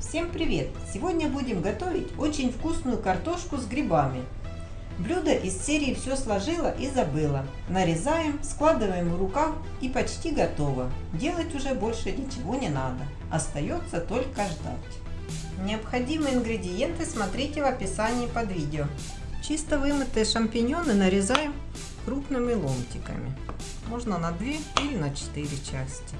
Всем привет! Сегодня будем готовить очень вкусную картошку с грибами. Блюдо из серии «Все сложила и забыла». Нарезаем, складываем в рукав и почти готово. Делать уже больше ничего не надо. Остается только ждать. Необходимые ингредиенты смотрите в описании под видео. Чисто вымытые шампиньоны нарезаем крупными ломтиками. Можно на 2 или на 4 части.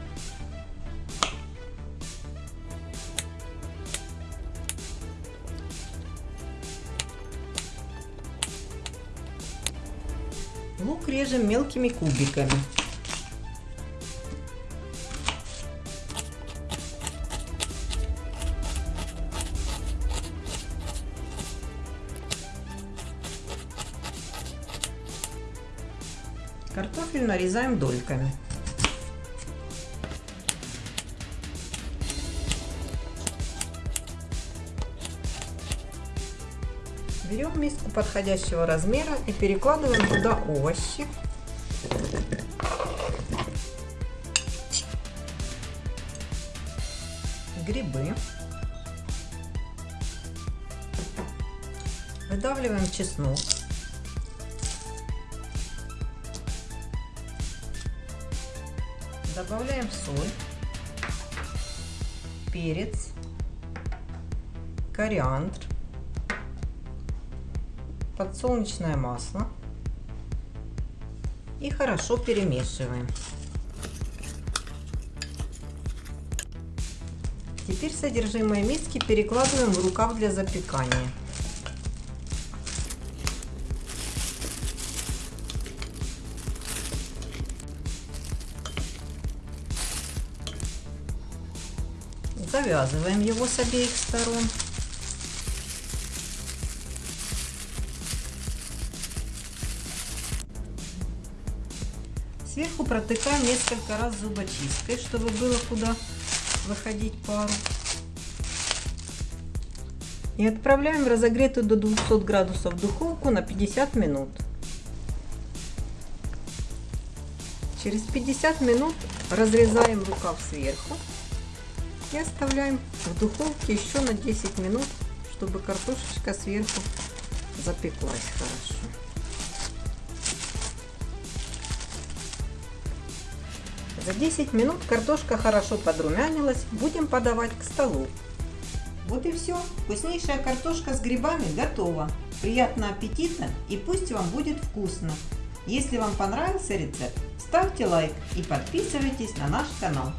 Лук режем мелкими кубиками. Картофель нарезаем дольками. Берем миску подходящего размера и перекладываем туда овощи. Грибы. Выдавливаем чеснок. Добавляем соль, перец, кориандр подсолнечное масло и хорошо перемешиваем. Теперь содержимое миски перекладываем в рукав для запекания. Завязываем его с обеих сторон. Сверху протыкаем несколько раз зубочисткой, чтобы было куда выходить пару. И отправляем в разогретую до 200 градусов духовку на 50 минут. Через 50 минут разрезаем рукав сверху и оставляем в духовке еще на 10 минут, чтобы картошечка сверху запеклась хорошо. За 10 минут картошка хорошо подрумянилась, будем подавать к столу. Вот и все, вкуснейшая картошка с грибами готова. Приятного аппетита и пусть вам будет вкусно. Если вам понравился рецепт, ставьте лайк и подписывайтесь на наш канал.